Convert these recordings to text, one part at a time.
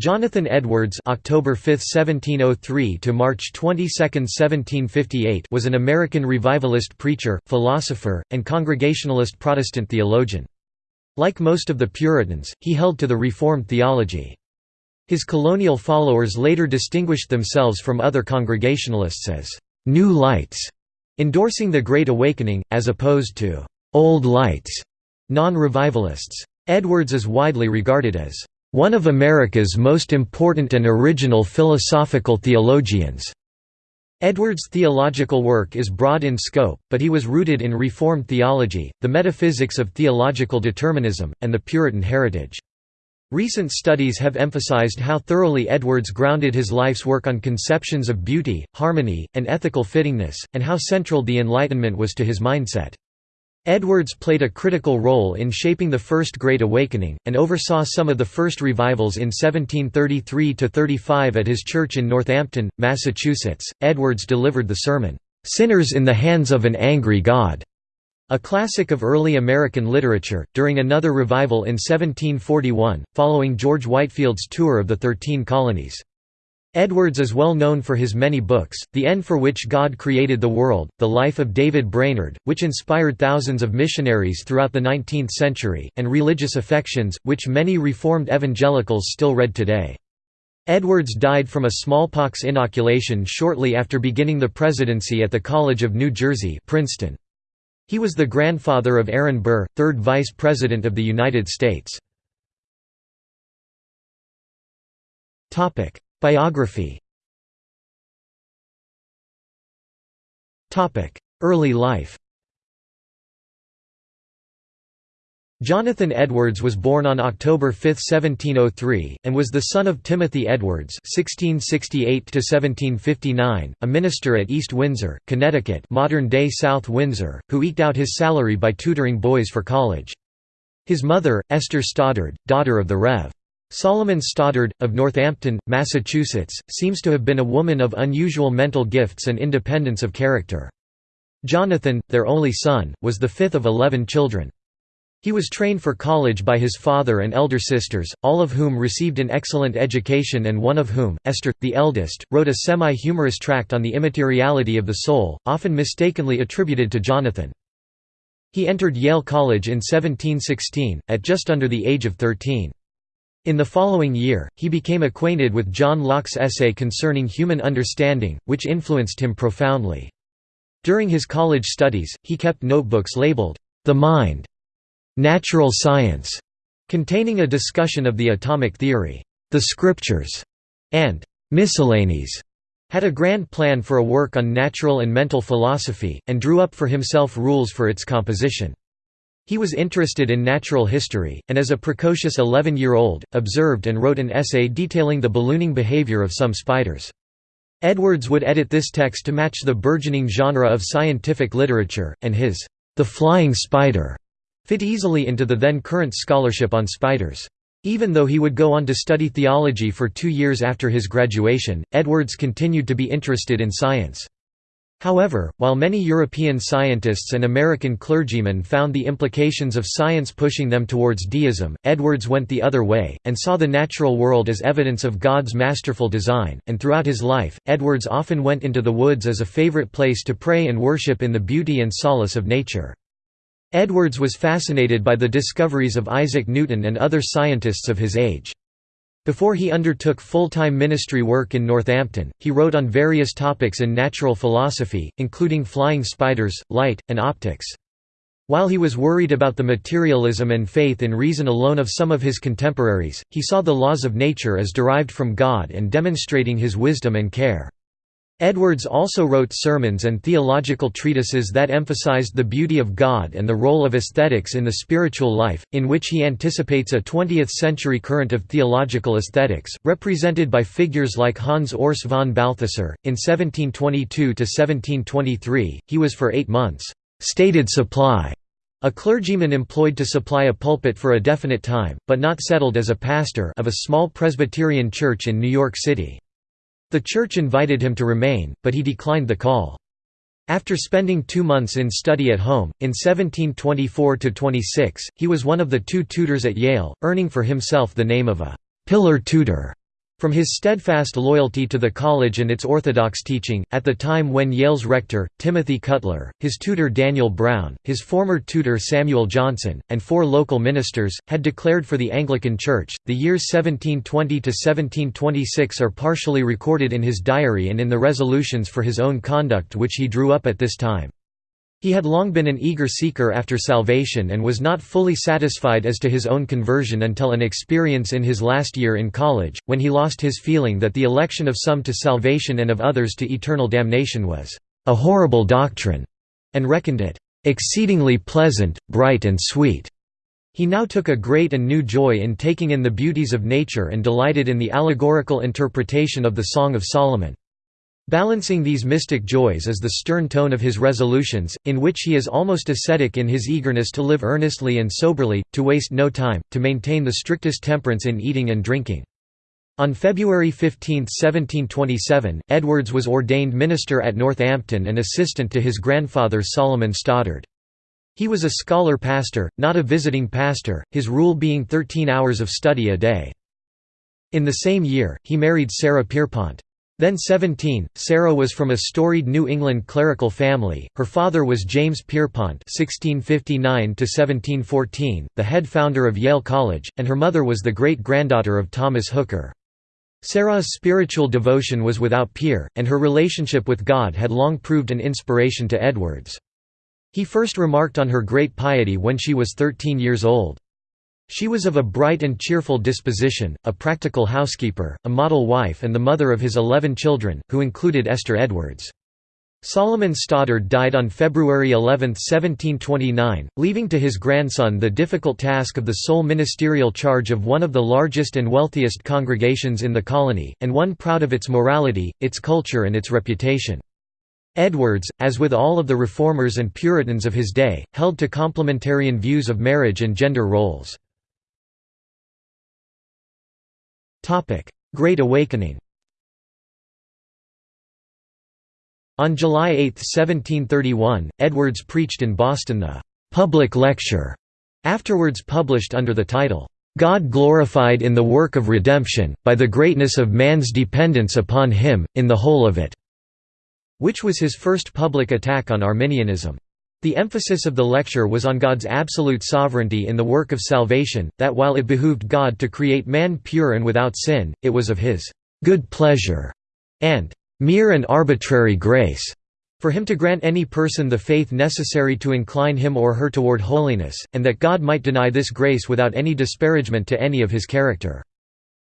Jonathan Edwards October 5, 1703 to March 22, 1758 was an American revivalist preacher, philosopher, and Congregationalist Protestant theologian. Like most of the Puritans, he held to the Reformed theology. His colonial followers later distinguished themselves from other Congregationalists as «New Lights», endorsing the Great Awakening, as opposed to «Old Lights» non-revivalists. Edwards is widely regarded as one of America's most important and original philosophical theologians. Edwards' theological work is broad in scope, but he was rooted in Reformed theology, the metaphysics of theological determinism, and the Puritan heritage. Recent studies have emphasized how thoroughly Edwards grounded his life's work on conceptions of beauty, harmony, and ethical fittingness, and how central the Enlightenment was to his mindset. Edwards played a critical role in shaping the First Great Awakening, and oversaw some of the first revivals in 1733–35 at his church in Northampton, Massachusetts. Edwards delivered the sermon, "'Sinners in the Hands of an Angry God' a classic of early American literature, during another revival in 1741, following George Whitefield's tour of the Thirteen Colonies. Edwards is well known for his many books, The End for Which God Created the World, The Life of David Brainerd, which inspired thousands of missionaries throughout the 19th century, and Religious Affections, which many Reformed evangelicals still read today. Edwards died from a smallpox inoculation shortly after beginning the presidency at the College of New Jersey Princeton. He was the grandfather of Aaron Burr, third Vice President of the United States. Biography Early life Jonathan Edwards was born on October 5, 1703, and was the son of Timothy Edwards (1668–1759), a minister at East Windsor, Connecticut, modern-day South Windsor, who eked out his salary by tutoring boys for college. His mother, Esther Stoddard, daughter of the Rev. Solomon Stoddard, of Northampton, Massachusetts, seems to have been a woman of unusual mental gifts and independence of character. Jonathan, their only son, was the fifth of eleven children. He was trained for college by his father and elder sisters, all of whom received an excellent education and one of whom, Esther, the eldest, wrote a semi-humorous tract on the immateriality of the soul, often mistakenly attributed to Jonathan. He entered Yale College in 1716, at just under the age of 13. In the following year, he became acquainted with John Locke's essay concerning human understanding, which influenced him profoundly. During his college studies, he kept notebooks labeled, "'The Mind", "'Natural Science", containing a discussion of the atomic theory, "'The Scriptures", and "'Miscellanies", had a grand plan for a work on natural and mental philosophy, and drew up for himself rules for its composition. He was interested in natural history, and as a precocious 11-year-old, observed and wrote an essay detailing the ballooning behavior of some spiders. Edwards would edit this text to match the burgeoning genre of scientific literature, and his The Flying Spider fit easily into the then current scholarship on spiders. Even though he would go on to study theology for two years after his graduation, Edwards continued to be interested in science. However, while many European scientists and American clergymen found the implications of science pushing them towards deism, Edwards went the other way, and saw the natural world as evidence of God's masterful design, and throughout his life, Edwards often went into the woods as a favorite place to pray and worship in the beauty and solace of nature. Edwards was fascinated by the discoveries of Isaac Newton and other scientists of his age. Before he undertook full-time ministry work in Northampton, he wrote on various topics in natural philosophy, including flying spiders, light, and optics. While he was worried about the materialism and faith in reason alone of some of his contemporaries, he saw the laws of nature as derived from God and demonstrating his wisdom and care. Edwards also wrote sermons and theological treatises that emphasized the beauty of God and the role of aesthetics in the spiritual life, in which he anticipates a 20th-century current of theological aesthetics, represented by figures like Hans Urs von Balthasar. In 1722 to 1723, he was for eight months, «stated supply», a clergyman employed to supply a pulpit for a definite time, but not settled as a pastor of a small Presbyterian church in New York City. The church invited him to remain, but he declined the call. After spending two months in study at home, in 1724–26, he was one of the two tutors at Yale, earning for himself the name of a «pillar tutor». From his steadfast loyalty to the college and its orthodox teaching, at the time when Yale's rector, Timothy Cutler, his tutor Daniel Brown, his former tutor Samuel Johnson, and four local ministers, had declared for the Anglican Church, the years 1720–1726 are partially recorded in his diary and in the resolutions for his own conduct which he drew up at this time. He had long been an eager seeker after salvation and was not fully satisfied as to his own conversion until an experience in his last year in college, when he lost his feeling that the election of some to salvation and of others to eternal damnation was a horrible doctrine, and reckoned it exceedingly pleasant, bright and sweet. He now took a great and new joy in taking in the beauties of nature and delighted in the allegorical interpretation of the Song of Solomon. Balancing these mystic joys is the stern tone of his resolutions, in which he is almost ascetic in his eagerness to live earnestly and soberly, to waste no time, to maintain the strictest temperance in eating and drinking. On February 15, 1727, Edwards was ordained minister at Northampton and assistant to his grandfather Solomon Stoddard. He was a scholar pastor, not a visiting pastor, his rule being 13 hours of study a day. In the same year, he married Sarah Pierpont. Then 17, Sarah was from a storied New England clerical family. Her father was James Pierpont (1659–1714), the head founder of Yale College, and her mother was the great-granddaughter of Thomas Hooker. Sarah's spiritual devotion was without peer, and her relationship with God had long proved an inspiration to Edwards. He first remarked on her great piety when she was 13 years old. She was of a bright and cheerful disposition, a practical housekeeper, a model wife and the mother of his eleven children, who included Esther Edwards. Solomon Stoddard died on February 11, 1729, leaving to his grandson the difficult task of the sole ministerial charge of one of the largest and wealthiest congregations in the colony, and one proud of its morality, its culture and its reputation. Edwards, as with all of the reformers and Puritans of his day, held to complementarian views of marriage and gender roles. Great Awakening On July 8, 1731, Edwards preached in Boston the «public lecture», afterwards published under the title, "'God glorified in the work of redemption, by the greatness of man's dependence upon him, in the whole of it", which was his first public attack on Arminianism. The emphasis of the lecture was on God's absolute sovereignty in the work of salvation, that while it behooved God to create man pure and without sin, it was of his good pleasure and mere and arbitrary grace for him to grant any person the faith necessary to incline him or her toward holiness, and that God might deny this grace without any disparagement to any of his character.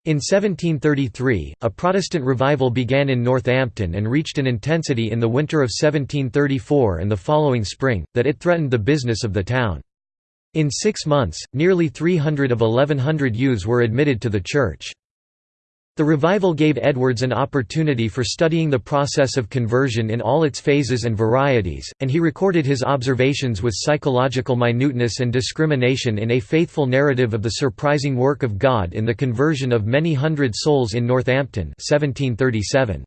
In 1733, a Protestant revival began in Northampton and reached an intensity in the winter of 1734 and the following spring, that it threatened the business of the town. In six months, nearly 300 of 1100 youths were admitted to the church. The revival gave Edwards an opportunity for studying the process of conversion in all its phases and varieties, and he recorded his observations with psychological minuteness and discrimination in a faithful narrative of the surprising work of God in the conversion of many hundred souls in Northampton 1737.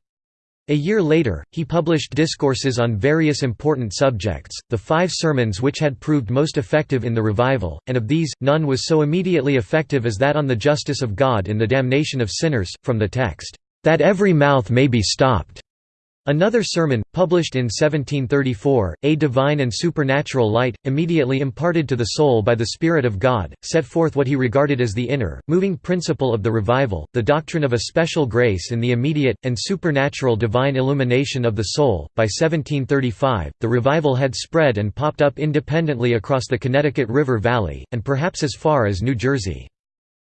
A year later, he published discourses on various important subjects, the five sermons which had proved most effective in the revival, and of these, none was so immediately effective as that on the justice of God in the damnation of sinners, from the text, "...that every mouth may be stopped." Another sermon, published in 1734, A Divine and Supernatural Light, immediately imparted to the soul by the Spirit of God, set forth what he regarded as the inner, moving principle of the revival, the doctrine of a special grace in the immediate, and supernatural divine illumination of the soul. By 1735, the revival had spread and popped up independently across the Connecticut River Valley, and perhaps as far as New Jersey.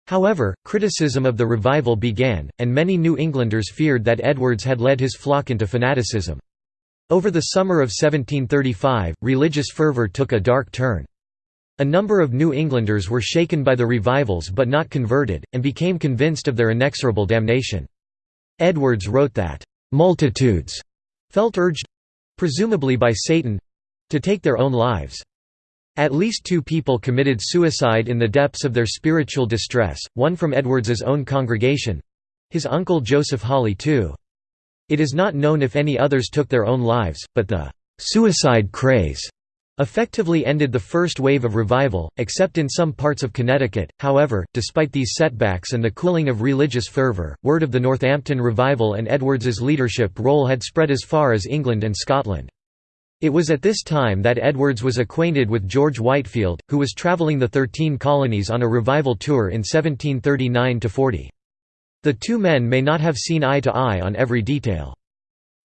However, criticism of the revival began, and many New Englanders feared that Edwards had led his flock into fanaticism. Over the summer of 1735, religious fervor took a dark turn. A number of New Englanders were shaken by the revivals but not converted, and became convinced of their inexorable damnation. Edwards wrote that, "...multitudes," felt urged—presumably by Satan—to take their own lives. At least two people committed suicide in the depths of their spiritual distress, one from Edwards's own congregation—his uncle Joseph Hawley too. It is not known if any others took their own lives, but the «suicide craze» effectively ended the first wave of revival, except in some parts of Connecticut. However, despite these setbacks and the cooling of religious fervour, word of the Northampton revival and Edwards's leadership role had spread as far as England and Scotland. It was at this time that Edwards was acquainted with George Whitefield, who was travelling the Thirteen Colonies on a revival tour in 1739–40. The two men may not have seen eye to eye on every detail.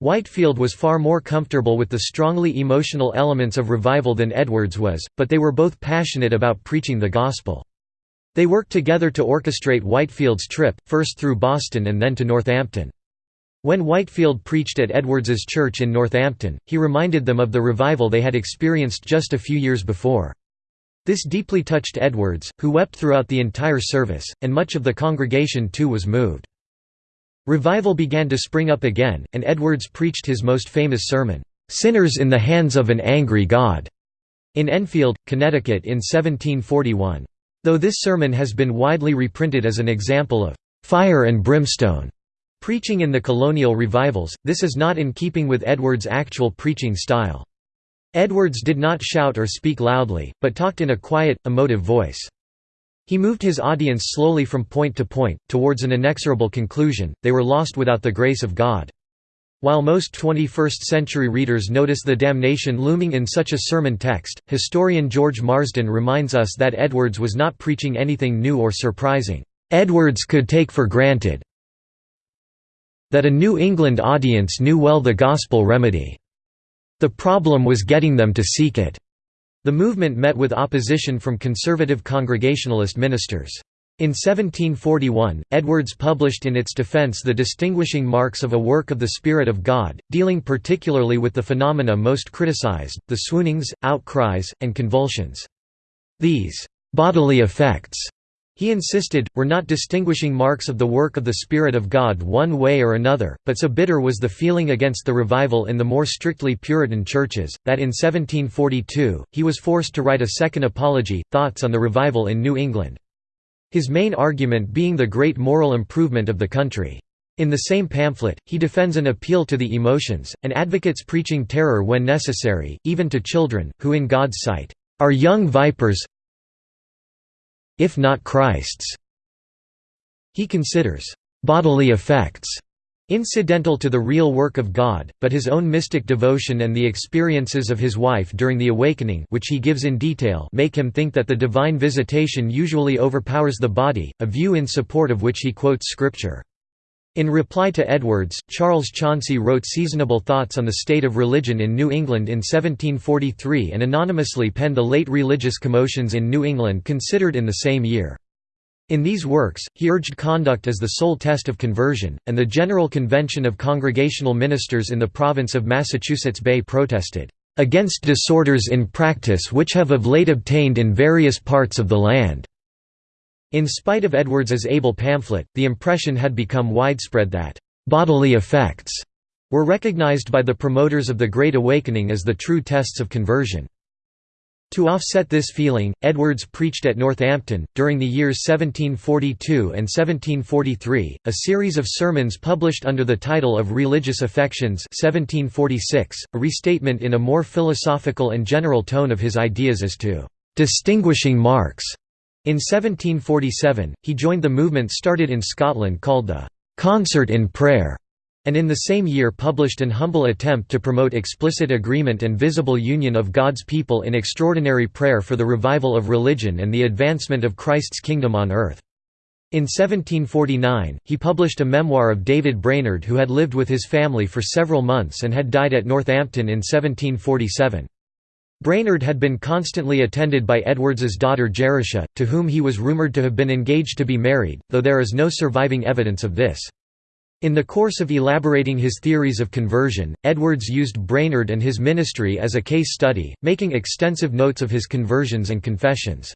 Whitefield was far more comfortable with the strongly emotional elements of revival than Edwards was, but they were both passionate about preaching the gospel. They worked together to orchestrate Whitefield's trip, first through Boston and then to Northampton. When Whitefield preached at Edwards's church in Northampton, he reminded them of the revival they had experienced just a few years before. This deeply touched Edwards, who wept throughout the entire service, and much of the congregation too was moved. Revival began to spring up again, and Edwards preached his most famous sermon, "'Sinners in the Hands of an Angry God' in Enfield, Connecticut in 1741. Though this sermon has been widely reprinted as an example of "'fire and brimstone' preaching in the colonial revivals, this is not in keeping with Edwards' actual preaching style. Edwards did not shout or speak loudly, but talked in a quiet, emotive voice. He moved his audience slowly from point to point, towards an inexorable conclusion, they were lost without the grace of God. While most 21st-century readers notice the damnation looming in such a sermon text, historian George Marsden reminds us that Edwards was not preaching anything new or surprising. Edwards could take for granted that a New England audience knew well the gospel remedy. The problem was getting them to seek it. The movement met with opposition from conservative Congregationalist ministers. In 1741, Edwards published in its defense the distinguishing marks of a work of the Spirit of God, dealing particularly with the phenomena most criticized, the swoonings, outcries, and convulsions. These bodily effects he insisted, were not distinguishing marks of the work of the Spirit of God one way or another, but so bitter was the feeling against the revival in the more strictly Puritan churches, that in 1742, he was forced to write a second apology, Thoughts on the Revival in New England. His main argument being the great moral improvement of the country. In the same pamphlet, he defends an appeal to the emotions, and advocates preaching terror when necessary, even to children, who in God's sight, "...are young vipers, if not Christ's. He considers bodily effects incidental to the real work of God, but his own mystic devotion and the experiences of his wife during the awakening which he gives in detail make him think that the divine visitation usually overpowers the body, a view in support of which he quotes scripture. In reply to Edwards, Charles Chauncy wrote seasonable thoughts on the state of religion in New England in 1743 and anonymously penned the late religious commotions in New England considered in the same year. In these works, he urged conduct as the sole test of conversion, and the General Convention of Congregational Ministers in the province of Massachusetts Bay protested, "...against disorders in practice which have of late obtained in various parts of the land." In spite of Edwards's able pamphlet, the impression had become widespread that «bodily effects» were recognized by the promoters of the Great Awakening as the true tests of conversion. To offset this feeling, Edwards preached at Northampton, during the years 1742 and 1743, a series of sermons published under the title of Religious Affections 1746, a restatement in a more philosophical and general tone of his ideas as to "...distinguishing marks." In 1747, he joined the movement started in Scotland called the «Concert in Prayer», and in the same year published an humble attempt to promote explicit agreement and visible union of God's people in extraordinary prayer for the revival of religion and the advancement of Christ's kingdom on earth. In 1749, he published a memoir of David Brainerd who had lived with his family for several months and had died at Northampton in 1747. Brainerd had been constantly attended by Edwards's daughter Jerusha, to whom he was rumoured to have been engaged to be married, though there is no surviving evidence of this. In the course of elaborating his theories of conversion, Edwards used Brainerd and his ministry as a case study, making extensive notes of his conversions and confessions.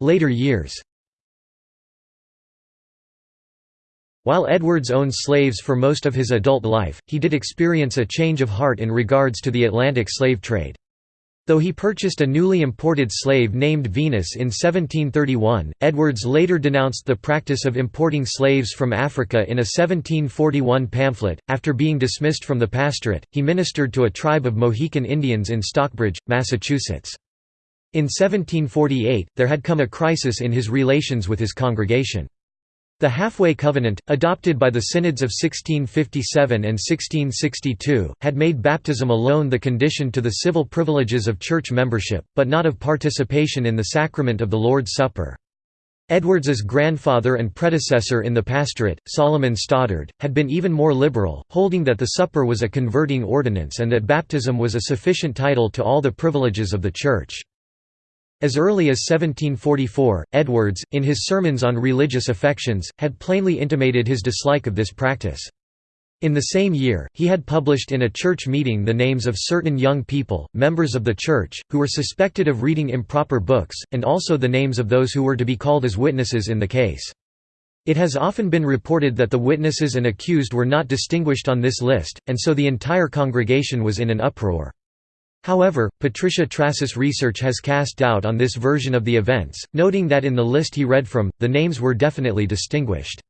Later years While Edwards owned slaves for most of his adult life, he did experience a change of heart in regards to the Atlantic slave trade. Though he purchased a newly imported slave named Venus in 1731, Edwards later denounced the practice of importing slaves from Africa in a 1741 pamphlet. After being dismissed from the pastorate, he ministered to a tribe of Mohican Indians in Stockbridge, Massachusetts. In 1748, there had come a crisis in his relations with his congregation. The Halfway Covenant, adopted by the synods of 1657 and 1662, had made baptism alone the condition to the civil privileges of church membership, but not of participation in the sacrament of the Lord's Supper. Edwards's grandfather and predecessor in the pastorate, Solomon Stoddard, had been even more liberal, holding that the supper was a converting ordinance and that baptism was a sufficient title to all the privileges of the Church. As early as 1744, Edwards, in his sermons on religious affections, had plainly intimated his dislike of this practice. In the same year, he had published in a church meeting the names of certain young people, members of the church, who were suspected of reading improper books, and also the names of those who were to be called as witnesses in the case. It has often been reported that the witnesses and accused were not distinguished on this list, and so the entire congregation was in an uproar. However, Patricia Trass's research has cast doubt on this version of the events, noting that in the list he read from, the names were definitely distinguished.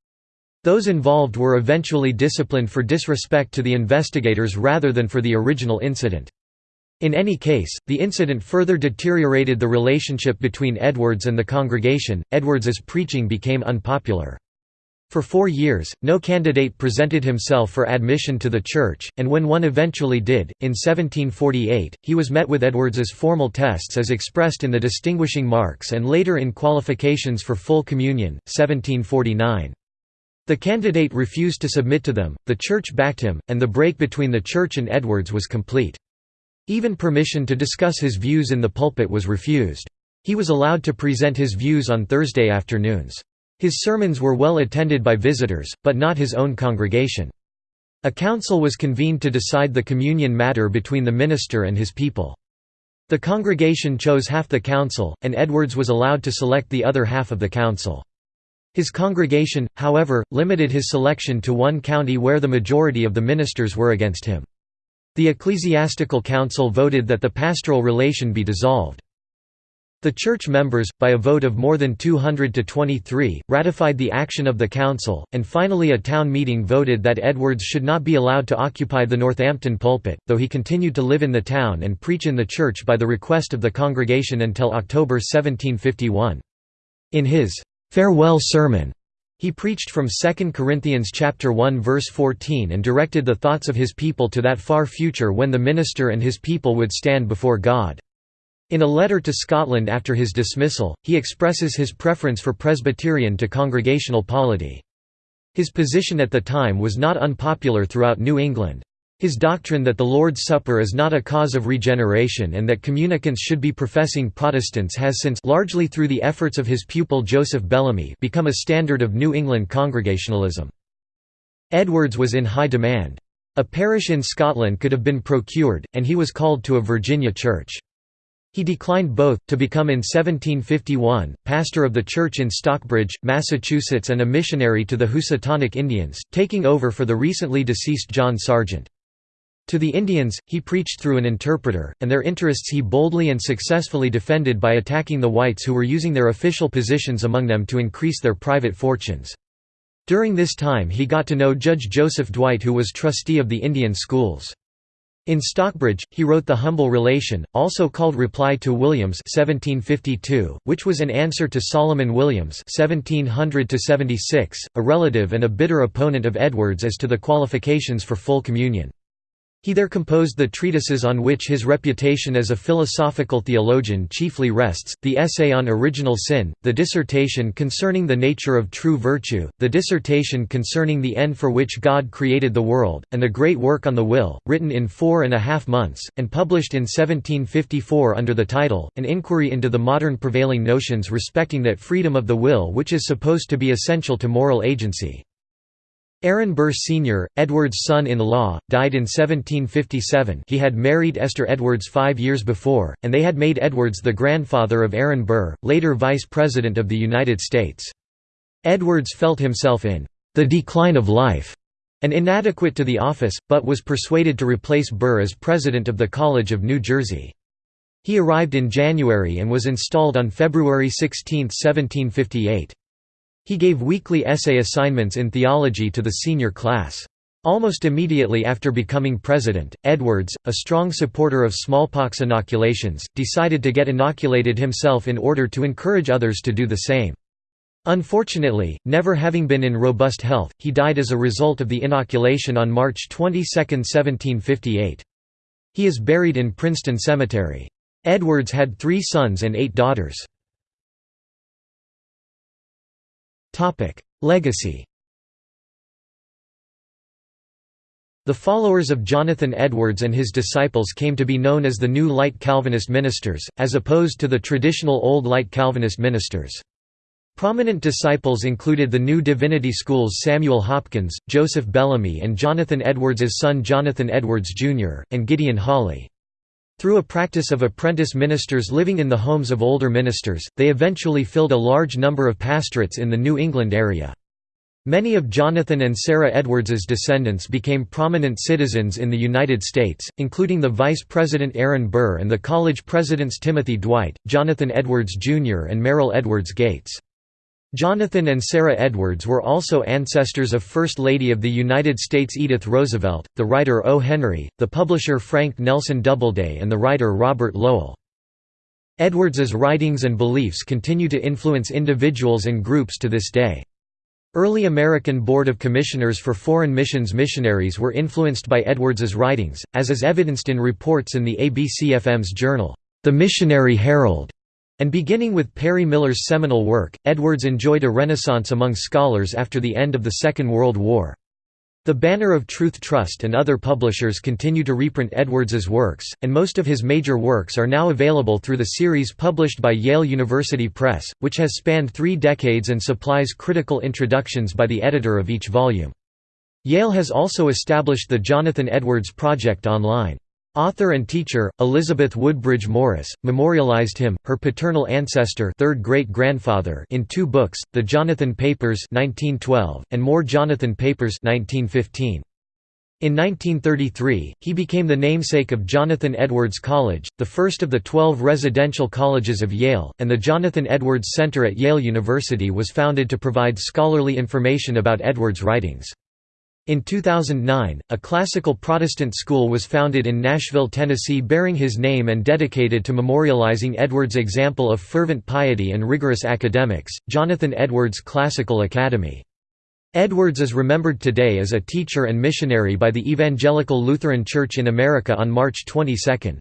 Those involved were eventually disciplined for disrespect to the investigators rather than for the original incident. In any case, the incident further deteriorated the relationship between Edwards and the congregation. Edwards's preaching became unpopular. For four years, no candidate presented himself for admission to the church, and when one eventually did, in 1748, he was met with Edwards's formal tests as expressed in the distinguishing marks and later in qualifications for full communion, 1749. The candidate refused to submit to them, the church backed him, and the break between the church and Edwards was complete. Even permission to discuss his views in the pulpit was refused. He was allowed to present his views on Thursday afternoons. His sermons were well attended by visitors, but not his own congregation. A council was convened to decide the communion matter between the minister and his people. The congregation chose half the council, and Edwards was allowed to select the other half of the council. His congregation, however, limited his selection to one county where the majority of the ministers were against him. The ecclesiastical council voted that the pastoral relation be dissolved. The church members, by a vote of more than 200 to 23, ratified the action of the council, and finally a town meeting voted that Edwards should not be allowed to occupy the Northampton pulpit, though he continued to live in the town and preach in the church by the request of the congregation until October 1751. In his «farewell sermon», he preached from 2 Corinthians chapter 1 verse 14 and directed the thoughts of his people to that far future when the minister and his people would stand before God. In a letter to Scotland after his dismissal, he expresses his preference for Presbyterian to congregational polity. His position at the time was not unpopular throughout New England. His doctrine that the Lord's Supper is not a cause of regeneration and that communicants should be professing Protestants has since largely through the efforts of his pupil Joseph Bellamy become a standard of New England Congregationalism. Edwards was in high demand. A parish in Scotland could have been procured, and he was called to a Virginia church. He declined both, to become in 1751, pastor of the church in Stockbridge, Massachusetts and a missionary to the Housatonic Indians, taking over for the recently deceased John Sargent. To the Indians, he preached through an interpreter, and their interests he boldly and successfully defended by attacking the whites who were using their official positions among them to increase their private fortunes. During this time he got to know Judge Joseph Dwight who was trustee of the Indian schools. In Stockbridge, he wrote The Humble Relation, also called Reply to Williams 1752, which was an answer to Solomon Williams 1700 a relative and a bitter opponent of Edwards as to the qualifications for full communion. He there composed the treatises on which his reputation as a philosophical theologian chiefly rests, the essay on original sin, the dissertation concerning the nature of true virtue, the dissertation concerning the end for which God created the world, and the great work on the will, written in four and a half months, and published in 1754 under the title, An Inquiry into the Modern Prevailing Notions Respecting that Freedom of the Will which is supposed to be essential to moral agency. Aaron Burr Sr., Edwards' son-in-law, died in 1757 he had married Esther Edwards five years before, and they had made Edwards the grandfather of Aaron Burr, later Vice President of the United States. Edwards felt himself in the decline of life and inadequate to the office, but was persuaded to replace Burr as president of the College of New Jersey. He arrived in January and was installed on February 16, 1758. He gave weekly essay assignments in theology to the senior class. Almost immediately after becoming president, Edwards, a strong supporter of smallpox inoculations, decided to get inoculated himself in order to encourage others to do the same. Unfortunately, never having been in robust health, he died as a result of the inoculation on March 22, 1758. He is buried in Princeton Cemetery. Edwards had three sons and eight daughters. Legacy The followers of Jonathan Edwards and his disciples came to be known as the New Light Calvinist ministers, as opposed to the traditional Old Light Calvinist ministers. Prominent disciples included the New Divinity School's Samuel Hopkins, Joseph Bellamy and Jonathan Edwards's son Jonathan Edwards, Jr., and Gideon Hawley. Through a practice of apprentice ministers living in the homes of older ministers, they eventually filled a large number of pastorates in the New England area. Many of Jonathan and Sarah Edwards's descendants became prominent citizens in the United States, including the Vice President Aaron Burr and the college presidents Timothy Dwight, Jonathan Edwards Jr. and Merrill Edwards Gates. Jonathan and Sarah Edwards were also ancestors of First Lady of the United States Edith Roosevelt, the writer O. Henry, the publisher Frank Nelson Doubleday and the writer Robert Lowell. Edwards's writings and beliefs continue to influence individuals and groups to this day. Early American Board of Commissioners for Foreign Missions missionaries were influenced by Edwards's writings, as is evidenced in reports in the ABCFM's journal, The Missionary Herald, and beginning with Perry Miller's seminal work, Edwards enjoyed a renaissance among scholars after the end of the Second World War. The Banner of Truth Trust and other publishers continue to reprint Edwards's works, and most of his major works are now available through the series published by Yale University Press, which has spanned three decades and supplies critical introductions by the editor of each volume. Yale has also established the Jonathan Edwards Project online. Author and teacher, Elizabeth Woodbridge Morris, memorialized him, her paternal ancestor third great-grandfather in two books, The Jonathan Papers 1912, and More Jonathan Papers 1915. In 1933, he became the namesake of Jonathan Edwards College, the first of the 12 residential colleges of Yale, and the Jonathan Edwards Center at Yale University was founded to provide scholarly information about Edwards' writings. In 2009, a classical Protestant school was founded in Nashville, Tennessee bearing his name and dedicated to memorializing Edwards' example of fervent piety and rigorous academics, Jonathan Edwards Classical Academy. Edwards is remembered today as a teacher and missionary by the Evangelical Lutheran Church in America on March 22.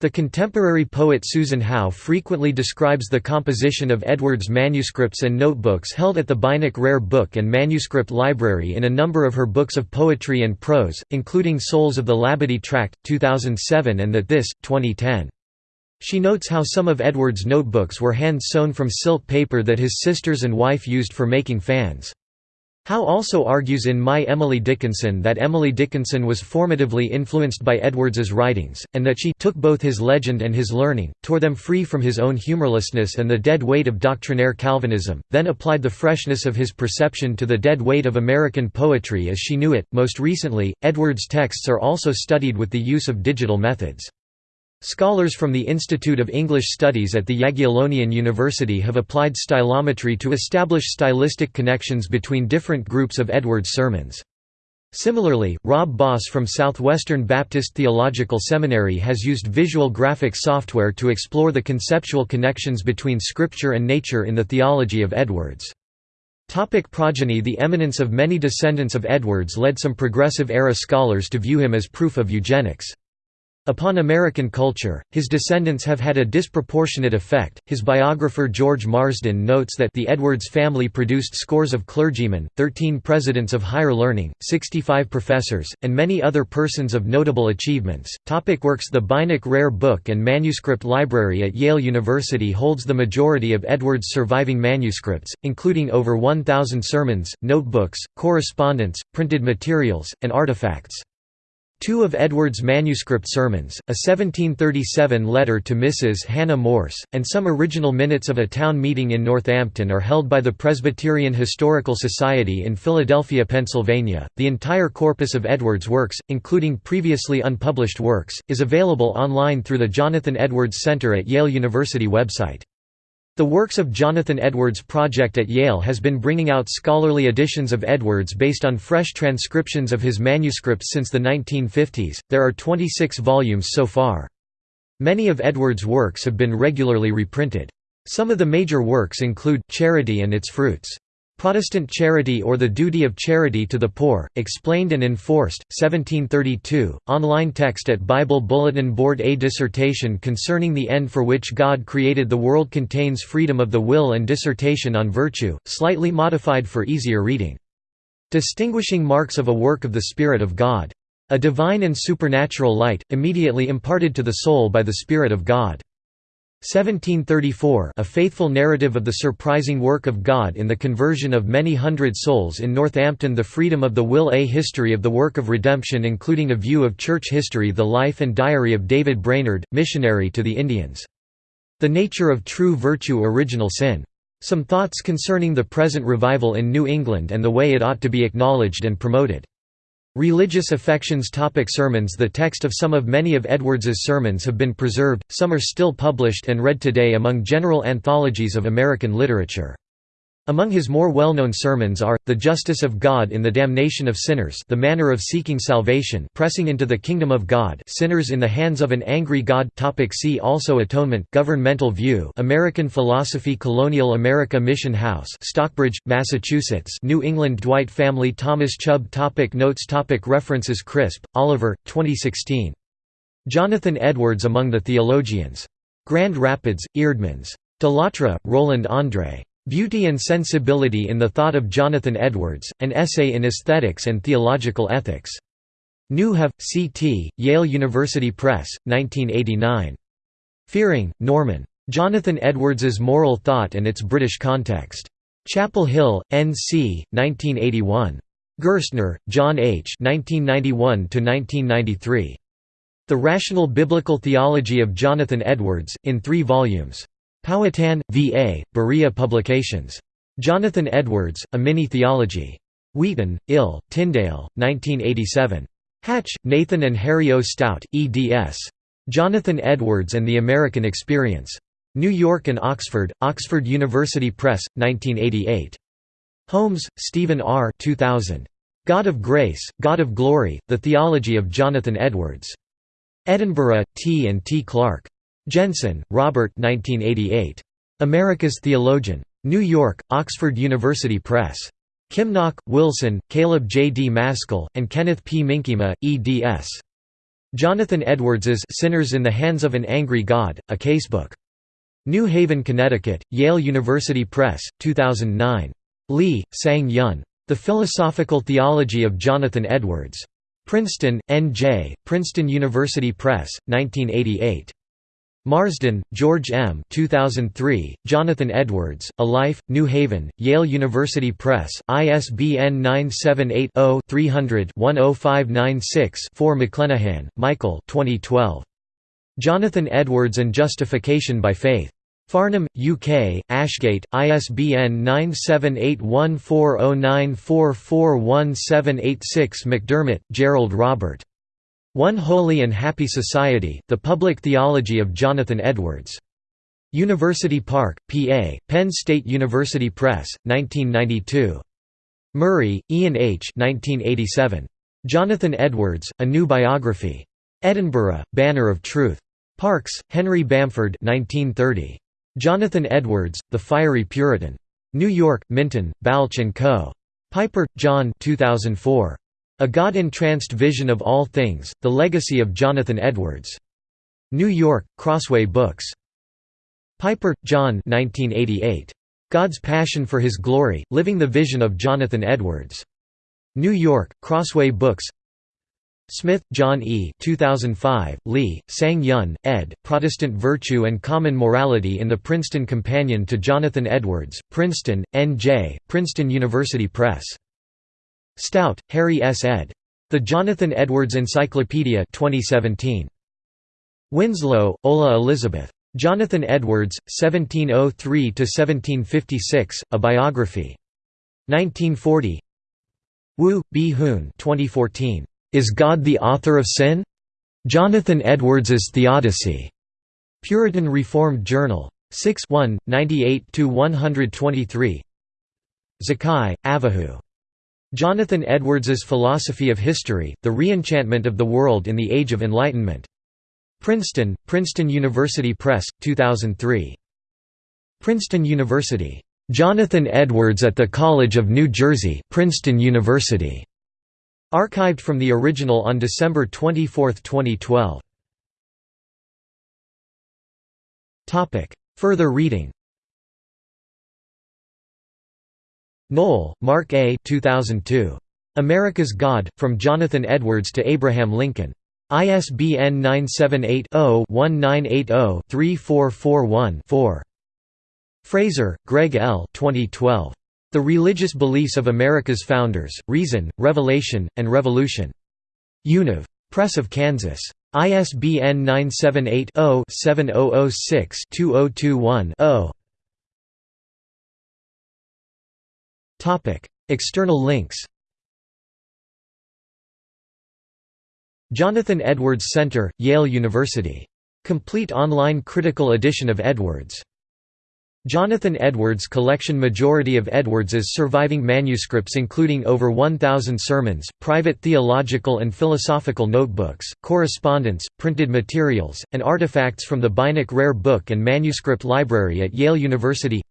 The contemporary poet Susan Howe frequently describes the composition of Edwards' manuscripts and notebooks held at the Beinecke Rare Book and Manuscript Library in a number of her books of poetry and prose, including Souls of the Labadie Tract, 2007 and That This, 2010. She notes how some of Edwards' notebooks were hand-sewn from silk paper that his sisters and wife used for making fans. Howe also argues in My Emily Dickinson that Emily Dickinson was formatively influenced by Edwards's writings, and that she took both his legend and his learning, tore them free from his own humorlessness and the dead weight of doctrinaire Calvinism, then applied the freshness of his perception to the dead weight of American poetry as she knew it. Most recently, Edwards' texts are also studied with the use of digital methods. Scholars from the Institute of English Studies at the Jagiellonian University have applied stylometry to establish stylistic connections between different groups of Edwards sermons. Similarly, Rob Boss from Southwestern Baptist Theological Seminary has used visual graphic software to explore the conceptual connections between Scripture and nature in the theology of Edwards. Topic progeny The eminence of many descendants of Edwards led some Progressive-era scholars to view him as proof of eugenics. Upon American culture, his descendants have had a disproportionate effect. His biographer George Marsden notes that the Edwards family produced scores of clergymen, 13 presidents of higher learning, 65 professors, and many other persons of notable achievements. Topic works The Beinecke Rare Book and Manuscript Library at Yale University holds the majority of Edwards' surviving manuscripts, including over 1,000 sermons, notebooks, correspondence, printed materials, and artifacts. Two of Edwards' manuscript sermons, a 1737 letter to Mrs. Hannah Morse, and some original minutes of a town meeting in Northampton are held by the Presbyterian Historical Society in Philadelphia, Pennsylvania. The entire corpus of Edwards' works, including previously unpublished works, is available online through the Jonathan Edwards Center at Yale University website. The Works of Jonathan Edwards project at Yale has been bringing out scholarly editions of Edwards based on fresh transcriptions of his manuscripts since the 1950s. There are 26 volumes so far. Many of Edwards' works have been regularly reprinted. Some of the major works include Charity and Its Fruits. Protestant Charity or the Duty of Charity to the Poor, Explained and Enforced, 1732, online text at Bible Bulletin Board A dissertation concerning the end for which God created the world contains freedom of the will and dissertation on virtue, slightly modified for easier reading. Distinguishing marks of a work of the Spirit of God. A divine and supernatural light, immediately imparted to the soul by the Spirit of God. 1734 A faithful narrative of the surprising work of God in the conversion of many hundred souls in Northampton The Freedom of the Will A History of the Work of Redemption including a view of church history The Life and Diary of David Brainerd, missionary to the Indians. The Nature of True Virtue Original Sin. Some thoughts concerning the present revival in New England and the way it ought to be acknowledged and promoted. Religious affections topic Sermons The text of some of many of Edwards's sermons have been preserved, some are still published and read today among general anthologies of American literature. Among his more well-known sermons are, The Justice of God in the Damnation of Sinners The Manner of Seeking Salvation Pressing into the Kingdom of God Sinners in the Hands of an Angry God topic See also Atonement Governmental View American Philosophy Colonial America Mission House Stockbridge, Massachusetts New England Dwight Family Thomas Chubb topic Notes topic References Crisp, Oliver, 2016. Jonathan Edwards Among the Theologians. Grand Rapids, Eerdmans. Delattre, Roland André. Beauty and Sensibility in the Thought of Jonathan Edwards, An Essay in Aesthetics and Theological Ethics. New Haven, C.T., Yale University Press, 1989. Fiering, Norman. Jonathan Edwards's Moral Thought and Its British Context. Chapel Hill, N.C., 1981. Gerstner, John H. 1991–1993. The Rational Biblical Theology of Jonathan Edwards, in three volumes. Powhatan, V.A., Berea Publications. Jonathan Edwards, A Mini-Theology. Wheaton, Ill, Tyndale, 1987. Hatch, Nathan and Harry O. Stout, eds. Jonathan Edwards and the American Experience. New York and Oxford, Oxford University Press, 1988. Holmes, Stephen R. 2000. God of Grace, God of Glory, The Theology of Jonathan Edwards. Edinburgh, T. and T. Clark. Jenson, Robert 1988. America's Theologian. New York, Oxford University Press. Kimnach, Wilson, Caleb J. D. Maskell, and Kenneth P. Minkema, eds. Jonathan Edwards's Sinners in the Hands of an Angry God, a Casebook. New Haven, Connecticut, Yale University Press, 2009. Lee, Sang Hyun. The Philosophical Theology of Jonathan Edwards. Princeton, N.J., Princeton University Press, 1988. Marsden, George M. 2003, Jonathan Edwards, A Life, New Haven, Yale University Press, ISBN 978-0-300-10596-4 McClenahan, Michael 2012. Jonathan Edwards and Justification by Faith. Farnham, UK, Ashgate, ISBN 9781409441786 McDermott, Gerald Robert. One Holy and Happy Society, The Public Theology of Jonathan Edwards. University Park, PA, Penn State University Press, 1992. Murray, Ian H. 1987. Jonathan Edwards, A New Biography. Edinburgh, Banner of Truth. Parkes, Henry Bamford 1930. Jonathan Edwards, The Fiery Puritan. New York, Minton, Balch & Co. Piper, John 2004. A God-entranced vision of all things, The Legacy of Jonathan Edwards. New York, Crossway Books. Piper, John 1988. God's Passion for His Glory, Living the Vision of Jonathan Edwards. New York, Crossway Books Smith, John E. 2005, Lee, Sang Hyun, ed., Protestant Virtue and Common Morality in the Princeton Companion to Jonathan Edwards, Princeton, N.J., Princeton University Press. Stout, Harry S. ed. The Jonathan Edwards Encyclopedia 2017. Winslow, Ola Elizabeth. Jonathan Edwards, 1703–1756, A Biography. 1940 Woo, B. Hoon 2014. Is God the Author of Sin? Jonathan Edwards's Theodicy. Puritan Reformed Journal. 6 1, 98–123 Zakai, Avahu. Jonathan Edwards's Philosophy of History, The Reenchantment of the World in the Age of Enlightenment. Princeton, Princeton University Press, 2003. Princeton University. Jonathan Edwards at the College of New Jersey Princeton University. Archived from the original on December 24, 2012. Further reading Noll, Mark A. 2002. America's God, From Jonathan Edwards to Abraham Lincoln. ISBN 978-0-1980-3441-4. Frazer, Gregg L. 2012. The Religious Beliefs of America's Founders, Reason, Revelation, and Revolution. Univ. Press of Kansas. ISBN 978 0 7006 2021 0. External links Jonathan Edwards Center, Yale University. Complete online critical edition of Edwards. Jonathan Edwards collection Majority of Edwards's surviving manuscripts including over 1,000 sermons, private theological and philosophical notebooks, correspondence, printed materials, and artifacts from the Beinecke Rare Book and Manuscript Library at Yale University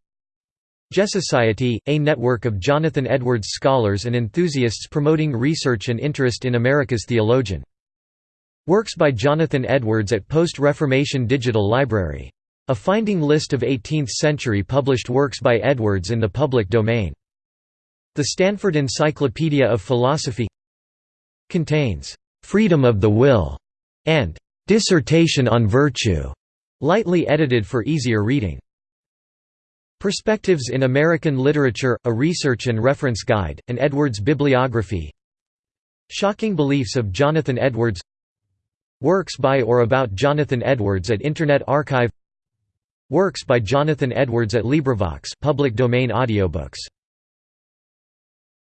JeSociety, a network of Jonathan Edwards scholars and enthusiasts promoting research and interest in America's theologian. Works by Jonathan Edwards at Post-Reformation Digital Library. A finding list of 18th-century published works by Edwards in the public domain. The Stanford Encyclopedia of Philosophy contains "'Freedom of the Will' and "'Dissertation on Virtue' lightly edited for easier reading. Perspectives in American Literature, a research and reference guide, and Edwards bibliography. Shocking Beliefs of Jonathan Edwards. Works by or about Jonathan Edwards at Internet Archive. Works by Jonathan Edwards at LibriVox public domain audiobooks